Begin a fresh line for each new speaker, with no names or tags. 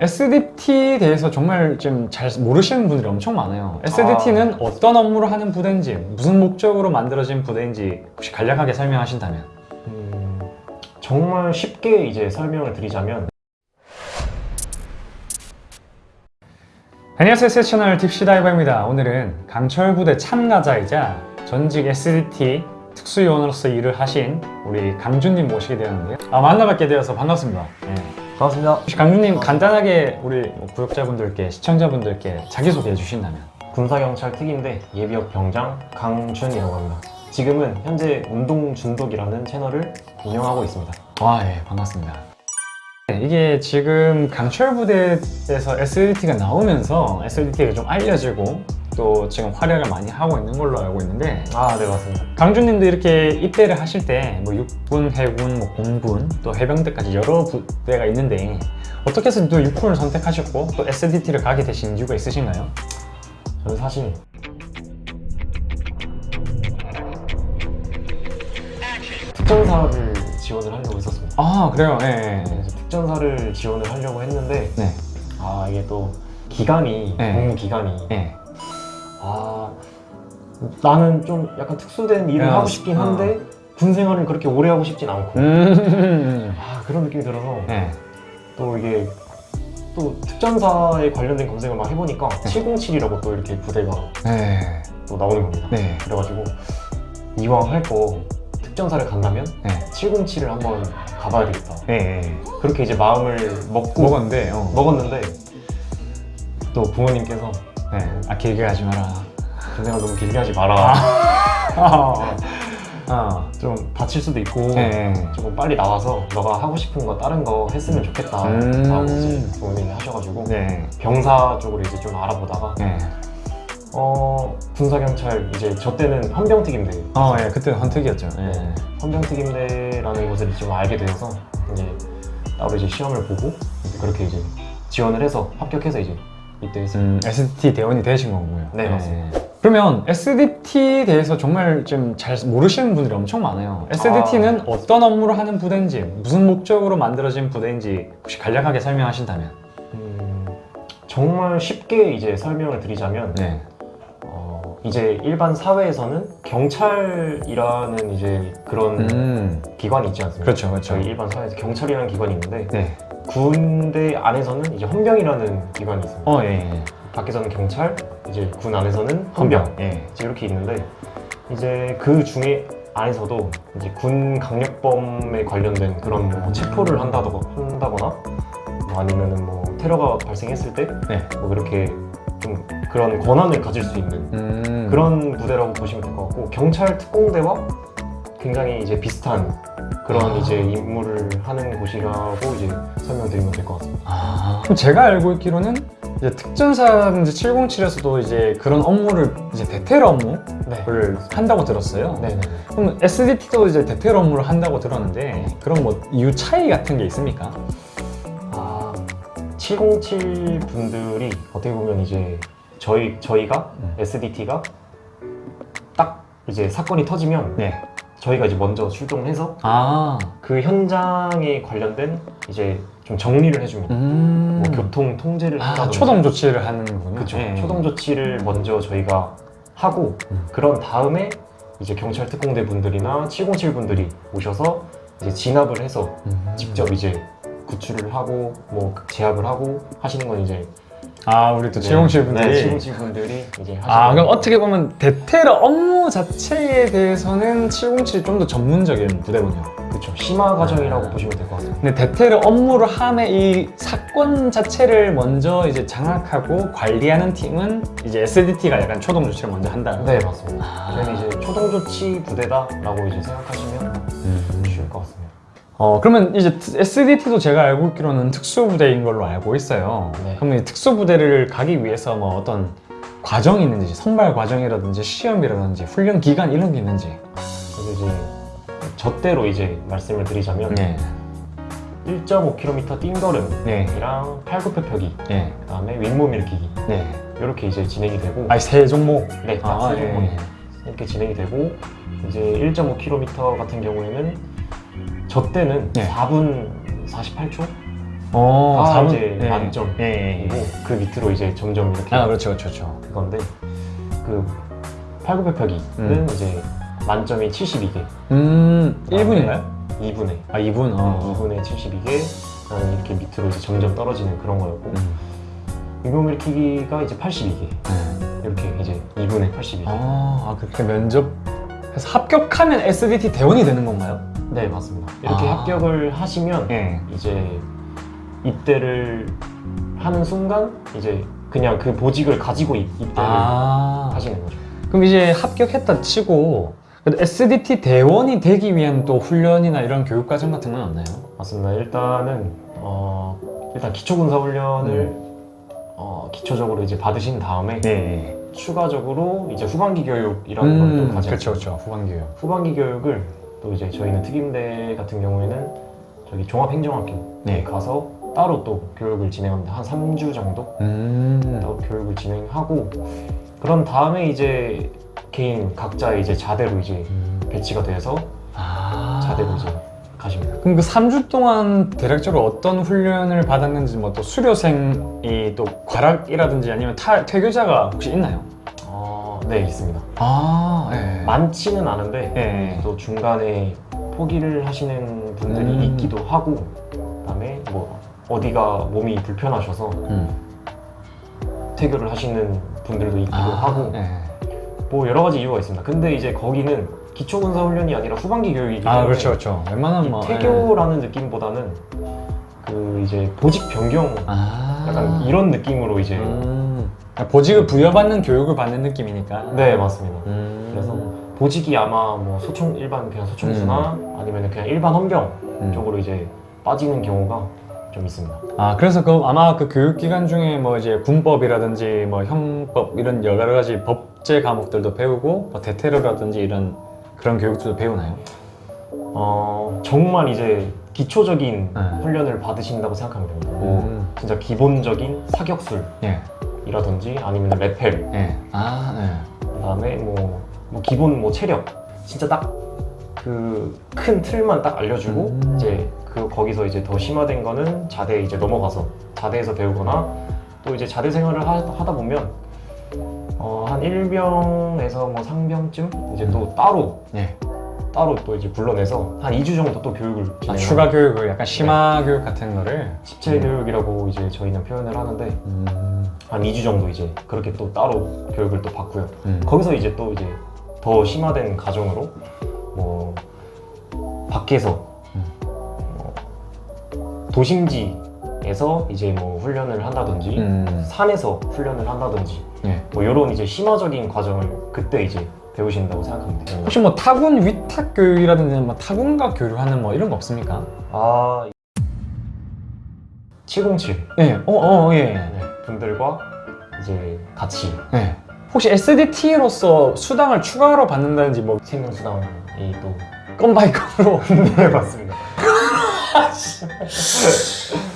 SDT에 대해서 정말 좀 잘 모르시는 분들이 엄청 많아요. SDT는 어떤 업무를 하는 부대인지 무슨 목적으로 만들어진 부대인지 혹시 간략하게 설명하신다면.
음, 정말 쉽게 이제 설명을 드리자면.
안녕하세요. 세셔널 딥시다이버입니다. 오늘은 강철부대 참가자이자 전직 SDT 특수요원으로서 일을 하신 우리 강준님 모시게 되었는데요. 아, 만나뵙게 되어서 반갑습니다. 예.
반갑습니다.
강준님 간단하게 우리 뭐 구독자분들께 시청자분들께 자기소개해 주신다면
군사경찰 특임대 예비역 병장 강준이라고 합니다. 지금은 현재 운동 중독이라는 채널을 운영하고 있습니다.
와, 예, 반갑습니다. 네, 이게 지금 강철 부대에서 SLT가 나오면서 SLT가 좀 알려지고 또 지금 활약을 많이 하고 있는 걸로 알고 있는데
아, 네 맞습니다.
강준님도 이렇게 입대를 하실 때 뭐 육군, 해군, 뭐 공군, 또 해병대까지 여러 부대가 있는데 어떻게 해서 또 육군을 선택하셨고 또 SDT를 가게 되신 이유가 있으신가요?
저는 사실 특전사를 지원을 하려고 했었습니다.
아, 그래요? 예, 예.
그래서 특전사를 지원을 하려고 했는데
네.
아 이게 또 기간이
네.
복무 기간이
예.
아 나는 좀 약간 특수된 일을
야,
하고 싶긴 한데 군 생활을 그렇게 오래 하고 싶진 않고
음.
아 그런 느낌이 들어서
예.
또 이게 또 특전사에 관련된 검색을 막 해보니까 707이라고 또 이렇게 부대가
네.
또 나오는 겁니다
네.
그래가지고 이왕 할 거 특전사를 간다면
네.
707을 한번 가봐야 되겠다
예. 예.
그렇게 이제 마음을 먹고
먹었는데, 어.
먹었는데 또 부모님께서
네. 아, 길게 가지 마라.
군 생활 너무 길게 하지 마라
아. 아.
좀 다칠 수도 있고
네.
조금 빨리 나와서 너가 하고 싶은 거 다른 거 했으면 좋겠다
음.
라고 이제 부모님이 하셔가지고
네.
병사 쪽으로 이제 좀 알아보다가
네.
어 군사경찰 이제 저 때는 헌병특임대
어, 예. 그때 헌특이었죠. 예.
헌병특임대라는 곳을 좀 알게 되어서 이제 따로 이제 시험을 보고 이제 그렇게 이제 지원을 해서 합격해서 이제 입대했습니다.
음, SDT 대원이 되신 거고요.
네, 맞습니다.
그러면 SDT에 대해서 정말 좀 잘 모르시는 분들이 엄청 많아요. SDT는 어떤 업무를 하는 부대인지, 무슨 목적으로 만들어진 부대인지 혹시 간략하게 설명하신다면.
음, 정말 쉽게 이제 설명을 드리자면
네.
어, 이제 일반 사회에서는 경찰이라는 이제 그런
음.
기관이 있지 않습니까?
그렇죠, 그렇죠.
저희 일반 사회에서 경찰이라는 기관이 있는데
네.
군대 안에서는 이제 헌병이라는 기관이 있습니다.
어, 예. 예.
밖에서는 경찰, 이제 군 안에서는 헌병
예.
이제 이렇게 있는데 이제 그 중에 안에서도 이제 군 강력범에 관련된 그런 뭐 체포를 한다거나 한다거나 뭐 아니면은 뭐 테러가 발생했을 때
네.
뭐 그렇게 좀 그런 권한을 가질 수 있는
음.
그런 부대라고 보시면 될 것 같고 경찰 특공대와 굉장히 이제 비슷한 그런
아.
이제 임무를 하는 곳이라고 이제 설명드리면 될 것 같습니다.
아, 그럼 제가 알고 있기로는 이제 특전사인지 707에서도 이제 그런 업무를 이제 대테러 업무를
네.
한다고 들었어요.
네네.
그럼 SDT도 이제 대테러 업무를 한다고 들었는데 그런 뭐 이유 차이 같은 게 있습니까?
아, 707 분들이 어떻게 보면 이제 저희 저희가
음.
SDT가 딱 이제 사건이 터지면
네.
저희가 이제 먼저 출동해서
아,
그 현장에 관련된 이제 좀 정리를 해줍니다.
음.
뭐 교통 통제를
아,
한다든지
초동 조치를 하는군요.
그렇죠.
네.
초동 조치를 먼저 저희가 하고
음.
그런 다음에 이제 경찰 특공대 분들이나 707 분들이 오셔서 이제 진압을 해서
음.
직접 이제 구출을 하고 뭐 제압을 하고 하시는 건 이제
아, 우리 또707 분들이.
네, 707 분들이 이제 하시는
아, 그럼. 어떻게 보면 대테러 업무 자체에 대해서는 707이 좀 더 전문적인 부대군요.
그렇죠. 심화 과정이라고
아.
보시면 될 것 같습니다.
근데 대테러 업무를 함에 이 사건 자체를 먼저 이제 장악하고 관리하는 팀은 이제 SDT가 약간 초동 조치를 먼저 한다.
네 맞습니다.
아.
저희는 이제 초동 조치 부대다라고 이제 생각하시면
음.
쉬울 것 같습니다.
어 그러면 이제 SDT도 제가 알고 있기로는 특수부대인 걸로 알고 있어요.
네.
그러면 이 특수부대를 가기 위해서 뭐 어떤 과정이 있는지 선발 과정이라든지 시험이라든지 훈련 기간 이런 게 있는지.
그래서 이제 저대로 이제 말씀을 드리자면
네.
1.5km 띵걸음이랑
네.
팔굽혀펴기,
네.
그다음에 윗몸 일으키기
네.
이렇게 이제 진행이 되고
아니 세 종목.
네, 딱
아,
세
예, 예.
이렇게 진행이 되고 이제 1.5km 같은 경우에는 저 때는
네.
4분 48초
어,
아,
사분-
이제
예.
만점.
예, 예, 예.
그리고 그 밑으로 이제 점점 이렇게
아, 그렇죠, 그렇죠, 그렇죠.
그건데 그 8900표기는
음.
이제 만점이 72개
음, 1분인가요?
2분에
아, 2분? 어.
2분에 72개 그다음에 이렇게 밑으로 이제 점점 떨어지는 그런 거였고
음.
유명 일으키기가 이제 82개
네.
이렇게 이제 2분에 82개
아, 아, 그렇게 면접해서 합격하면 SDT 대원이 되는 건가요?
네 맞습니다 이렇게
아.
합격을 하시면
예.
이제 입대를 하는 순간 이제 그냥 그 보직을 가지고 입, 입대를
아.
하시는 거죠
그럼 이제 합격했다 치고 SDT 대원이 되기 위한 또 훈련이나 이런 교육 과정 같은 건 없나요?
맞습니다 일단은 어 일단 기초군사 훈련을 어, 기초적으로 이제 받으신 다음에
네.
추가적으로 이제 후반기 교육이라는 걸또
음,
가지고
그렇죠, 그렇죠. 후반 교육.
후반기 교육을 또 이제 저희는 특임대 같은 경우에는 저기 종합행정학교에
네.
가서 따로 또 교육을 진행합니다. 한 3주 정도
음.
따로 교육을 진행하고 그런 다음에 이제 개인 각자 이제 자대로 이제 배치가 돼서
아.
자대로 이제 가십니다.
그럼 그 3주 동안 대략적으로 어떤 훈련을 받았는지 뭐 또 수료생이 또 과락이라든지 아니면 타, 퇴교자가 혹시 있나요?
어, 네 있습니다.
아, 예.
많지는 않은데
예.
또 중간에 포기를 하시는 분들이
음.
있기도 하고 그다음에 뭐 어디가 몸이 불편하셔서
음.
퇴교를 하시는 분들도 있기도
아,
하고
예.
뭐 여러 가지 이유가 있습니다. 근데 이제 거기는 기초군사 훈련이 아니라 후반기 교육이기 때문에
아, 그렇죠, 그렇죠. 웬만하면
이
뭐. 예.
퇴교라는 느낌보다는 그 이제 보직 변경
아.
약간 이런 느낌으로 이제
음. 보직을 부여받는 교육을 받는 느낌이니까.
네 맞습니다.
음.
그래서 보직이 아마 뭐 소총 일반 그냥 소총수나 아니면 그냥 일반 헌병
음.
쪽으로 이제 빠지는 경우가 좀 있습니다.
아 그래서 그 아마 그 교육 기간 중에 뭐 이제 군법이라든지 뭐 형법 이런 여러 가지 법제 과목들도 배우고 뭐 대테러라든지 이런 그런 교육들도 배우나요?
어 정말 이제 기초적인
네.
훈련을 받으신다고 생각하면 됩니다. 뭐
음.
진짜 기본적인 사격술 이라든지
예.
아니면 레펠
예. 아 네.
그다음에 뭐, 뭐 기본 뭐 체력 진짜 딱 그 큰 틀만 딱 알려주고
음.
이제 그 거기서 이제 더 심화된 거는 자대에 이제 넘어가서 자대에서 배우거나 또 이제 자대 생활을 하, 다 보면 어, 한 1병에서 뭐 상병쯤 이제 또 따로
예.
따로 또 이제 불러내서 한 2주 정도 또 교육을
아, 추가 교육을 약간 심화 교육 같은 거를.
집체 교육이라고 이제 저희는 표현을 하는데
음.
한 2주 정도 이제 그렇게 또 따로 교육을 또 받고요.
음.
거기서 이제 또 이제 더 심화된 과정으로 뭐 밖에서
음.
어, 도심지에서 이제 뭐 훈련을 한다든지
음.
산에서 훈련을 한다든지
예.
뭐 이런 이제 심화적인 과정을 그때 이제 배우신다고 돼요.
혹시 뭐 타군 위탁 교육이라든지 뭐 타군과 교류하는 뭐 이런 거 없습니까?
아 707
예. 어, 어, 예.
네, 분들과 이제 같이
예. 혹시 SDT로서 수당을 추가로 받는다든지 뭐
생명수당이 또
건바이건으로
네 맞습니다.